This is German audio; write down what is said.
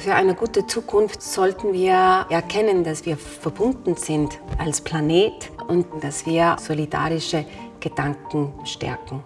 Für eine gute Zukunft sollten wir erkennen, dass wir verbunden sind als Planet und dass wir solidarische Gedanken stärken.